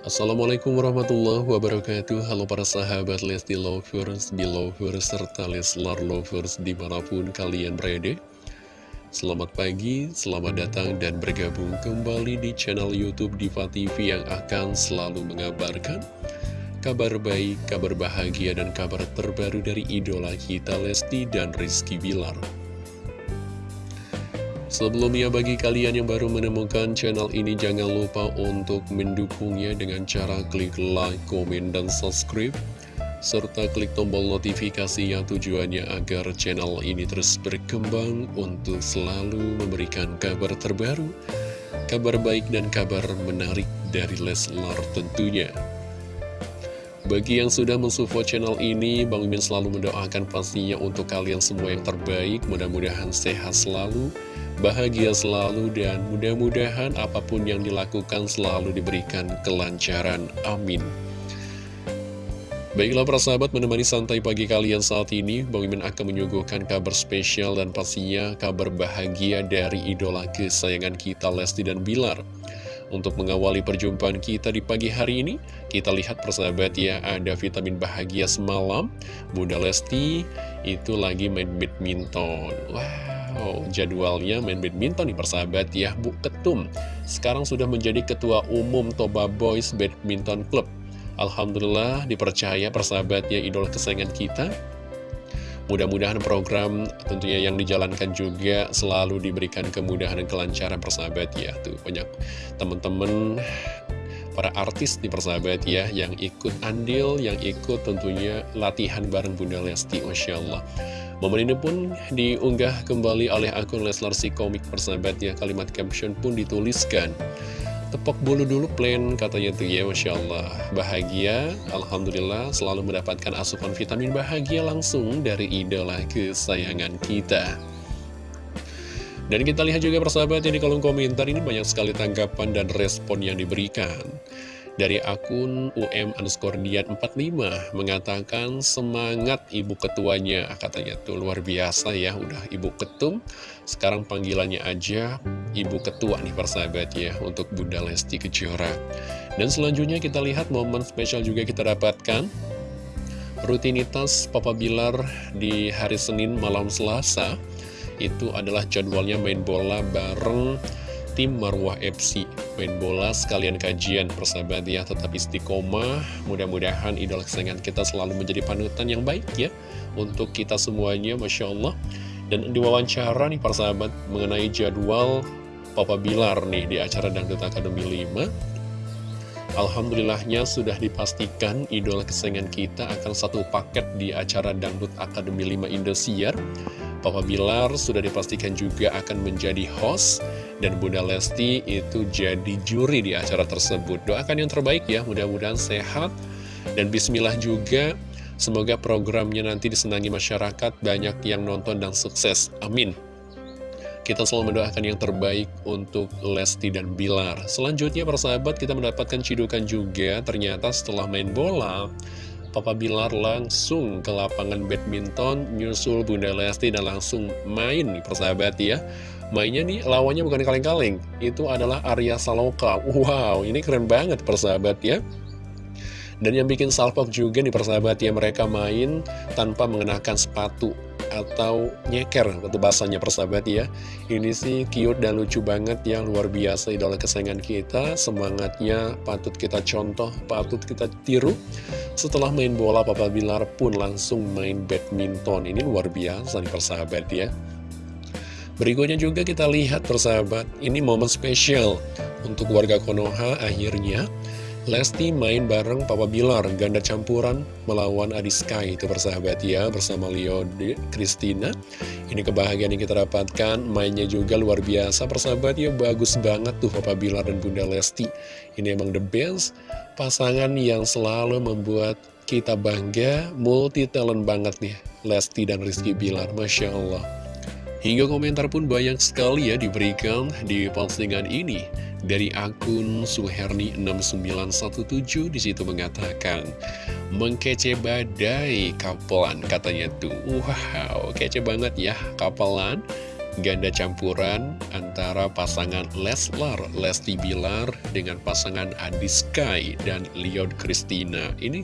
Assalamualaikum warahmatullahi wabarakatuh. Halo para sahabat Lesti Lovers, Belovers, serta Leslar Lovers di mana pun kalian berada. Selamat pagi, selamat datang dan bergabung kembali di channel Youtube Diva TV yang akan selalu mengabarkan Kabar baik, kabar bahagia, dan kabar terbaru dari idola kita Lesti dan Rizky Bilar Sebelumnya bagi kalian yang baru menemukan channel ini jangan lupa untuk mendukungnya dengan cara klik like, komen, dan subscribe serta klik tombol notifikasi yang tujuannya agar channel ini terus berkembang untuk selalu memberikan kabar terbaru, kabar baik dan kabar menarik dari Leslar tentunya. Bagi yang sudah mensupport channel ini, Bang Mimin selalu mendoakan pastinya untuk kalian semua yang terbaik, mudah-mudahan sehat selalu, bahagia selalu, dan mudah-mudahan apa pun yang dilakukan selalu diberikan kelancaran. Amin. Baiklah para sahabat menemani santai pagi kalian saat ini Bang Mimin akan menyuguhkan kabar spesial dan pastinya kabar bahagia dari idola kesayangan kita Lesti dan Bilar untuk mengawali perjumpaan kita di pagi hari ini, kita lihat persahabat ya, ada vitamin bahagia semalam. Bunda Lesti itu lagi main badminton. Wow, jadwalnya main badminton nih persahabat ya, Bu Ketum. Sekarang sudah menjadi ketua umum Toba Boys Badminton Club. Alhamdulillah dipercaya persahabat ya, idol kesayangan kita Mudah-mudahan program tentunya yang dijalankan juga selalu diberikan kemudahan dan kelancaran persahabat ya. Tuh banyak teman-teman para artis di persahabat ya yang ikut andil, yang ikut tentunya latihan bareng Bunda Lesti, Masya Allah. Momen ini pun diunggah kembali oleh akun Leslar si komik. Persahabat ya, kalimat caption pun dituliskan. Tepok bulu dulu plan katanya tuh ya Masya Allah. Bahagia Alhamdulillah selalu mendapatkan asupan vitamin bahagia langsung dari idola kesayangan kita. Dan kita lihat juga persahabat yang di kolom komentar ini banyak sekali tanggapan dan respon yang diberikan dari akun UM underscore dian 45 mengatakan semangat ibu ketuanya katanya. Tuh luar biasa ya udah ibu ketum. Sekarang panggilannya aja ibu ketua nih persahabat ya untuk Bunda Lesti Kejora. Dan selanjutnya kita lihat momen spesial juga kita dapatkan. Rutinitas Papa Bilar di hari Senin malam Selasa itu adalah jadwalnya main bola bareng tim Marwah FC Main bola sekalian kajian persahabat ya Tetap istiqomah. Mudah-mudahan idola kesayangan kita selalu menjadi panutan yang baik ya Untuk kita semuanya Masya Allah. Dan diwawancara nih persahabat Mengenai jadwal Papa Bilar nih di acara Dangdut Akademi 5 Alhamdulillahnya sudah dipastikan idola kesayangan kita akan satu paket di acara Dangdut Akademi 5 Indosiar Papa Bilar sudah dipastikan juga akan menjadi host dan Bunda Lesti itu jadi juri di acara tersebut. Doakan yang terbaik ya, mudah-mudahan sehat dan bismillah juga semoga programnya nanti disenangi masyarakat, banyak yang nonton dan sukses. Amin. Kita selalu mendoakan yang terbaik untuk Lesti dan Bilar. Selanjutnya persahabat kita mendapatkan cidukan juga ternyata setelah main bola Papa Bilar langsung ke lapangan badminton, nyusul Bunda Lesti dan langsung main nih persahabat ya. Mainnya nih lawannya bukan kaleng-kaleng, itu adalah Arya Saloka. Wow, ini keren banget persahabat ya. Dan yang bikin salpok juga nih persahabat ya, mereka main tanpa mengenakan sepatu atau nyeker itu bahasanya persahabat ya ini sih cute dan lucu banget yang luar biasa idola kesayangan kita semangatnya patut kita contoh patut kita tiru setelah main bola Papa Bilar pun langsung main badminton. Ini luar biasa nih persahabat ya. Berikutnya juga kita lihat persahabat, ini momen spesial untuk warga Konoha. Akhirnya Lesti main bareng Papa Bilar, ganda campuran melawan Adi Sky itu persahabat ya bersama Leo Christina. Ini kebahagiaan yang kita dapatkan, mainnya juga luar biasa persahabat ya, bagus banget tuh Papa Bilar dan Bunda Lesti. Ini emang the best, pasangan yang selalu membuat kita bangga, multi talent banget nih, Lesti dan Rizky Bilar, Masya Allah. Hingga komentar pun banyak sekali ya diberikan di postingan ini dari akun Suherni6917 di situ mengatakan mengkece badai kapelan katanya tuh wow kece banget ya kapelan ganda campuran antara pasangan Leslar, Lesti Bilar dengan pasangan Adi Sky dan Leon Christina. Ini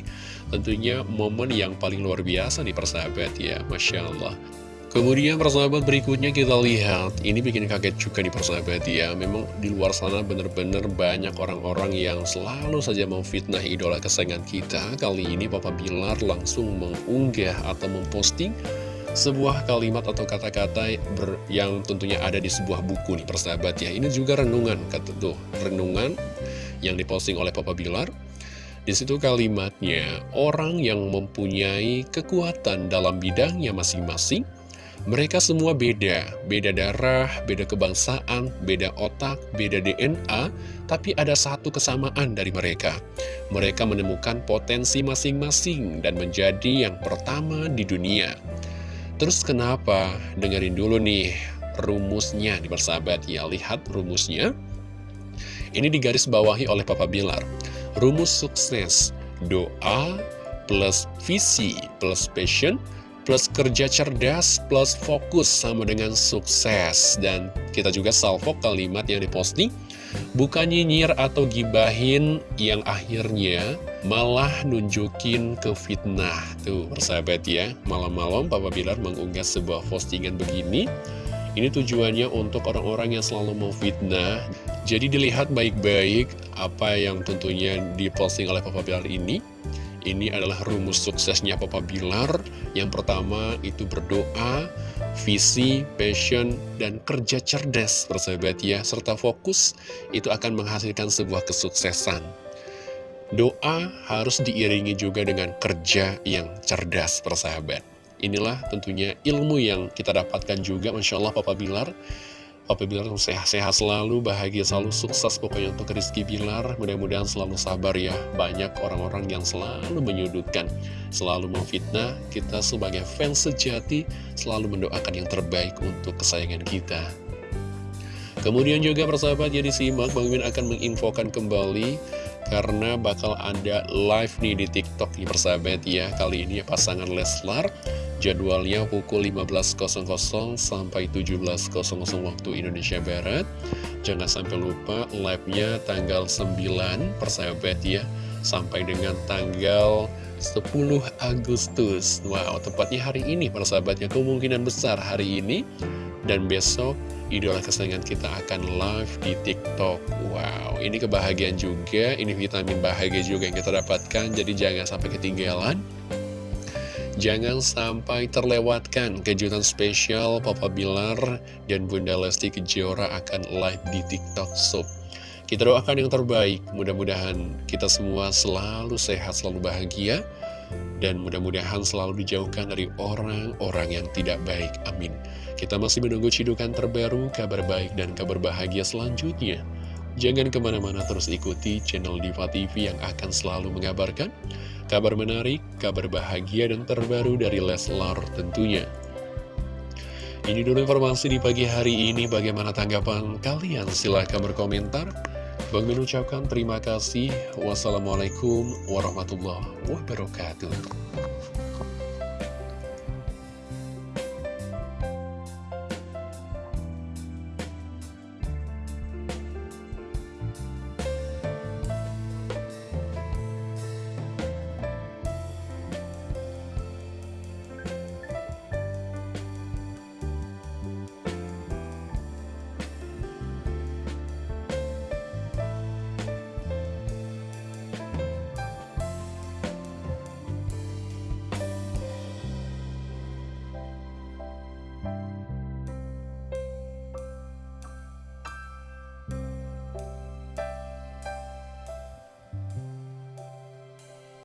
tentunya momen yang paling luar biasa nih persahabat ya, Masya Allah. Kemudian persahabat berikutnya kita lihat, ini bikin kaget juga nih persahabat ya. Memang di luar sana bener-bener banyak orang-orang yang selalu saja mau fitnah idola kesayangan kita. Kali ini Papa Bilar langsung mengunggah atau memposting sebuah kalimat atau kata-kata yang tentunya ada di sebuah buku nih persahabat ya. Ini juga renungan, kata tuh, renungan yang diposting oleh Papa Bilar. Di situ kalimatnya, orang yang mempunyai kekuatan dalam bidangnya masing-masing mereka semua beda, beda darah, beda kebangsaan, beda otak, beda DNA, tapi ada satu kesamaan dari mereka. Mereka menemukan potensi masing-masing dan menjadi yang pertama di dunia. Terus kenapa? Dengerin dulu nih rumusnya di persahabat ya, lihat rumusnya. Ini digaris bawahi oleh Papa Bilar. Rumus sukses, doa plus visi plus passion plus kerja cerdas, plus fokus sama dengan sukses. Dan kita juga salvo kalimat yang diposting, bukan nyinyir atau gibahin yang akhirnya malah nunjukin ke fitnah. Tuh, persahabat ya, malam-malam Papa Bilar mengunggah sebuah postingan begini. Ini tujuannya untuk orang-orang yang selalu mau fitnah. Jadi dilihat baik-baik apa yang tentunya diposting oleh Papa Bilar ini ini adalah rumus suksesnya Papa Bilar. Yang pertama itu berdoa, visi, passion, dan kerja cerdas persahabat ya. Serta fokus itu akan menghasilkan sebuah kesuksesan. Doa harus diiringi juga dengan kerja yang cerdas persahabat. Inilah tentunya ilmu yang kita dapatkan juga Masya Allah Papa Bilar Papa Bilar sehat-sehat selalu, bahagia selalu, sukses pokoknya untuk Rizky Bilar. Mudah-mudahan selalu sabar ya. Banyak orang-orang yang selalu menyudutkan, selalu memfitnah. Kita sebagai fans sejati selalu mendoakan yang terbaik untuk kesayangan kita. Kemudian juga persahabat jadi simak Bang Min akan menginfokan kembali karena bakal ada live nih di TikTok nih persahabat ya Kali ini pasangan Leslar Jadwalnya pukul 15.00 sampai 17.00 waktu Indonesia Barat Jangan sampai lupa live-nya tanggal 9 persahabat ya Sampai dengan tanggal 10 Agustus Wow, tepatnya hari ini persahabatnya Kemungkinan besar hari ini Dan besok idola kesayangan kita akan live di TikTok. Wow, ini kebahagiaan juga, ini vitamin bahagia juga yang kita dapatkan, jadi jangan sampai ketinggalan. Jangan sampai terlewatkan kejutan spesial Papa Bilar dan Bunda Lesti Kejora akan live di TikTok Shop. Kita doakan yang terbaik, mudah-mudahan kita semua selalu sehat, selalu bahagia, dan mudah-mudahan selalu dijauhkan dari orang-orang yang tidak baik. Amin. Kita masih menunggu cidukan terbaru, kabar baik dan kabar bahagia selanjutnya. Jangan ke mana-mana terus ikuti channel Diva TV yang akan selalu mengabarkan kabar menarik, kabar bahagia dan terbaru dari Leslar tentunya. Ini dulu informasi di pagi hari ini, bagaimana tanggapan kalian? Silahkan berkomentar. Bang Min ucapkan terima kasih. Wassalamualaikum warahmatullahi wabarakatuh.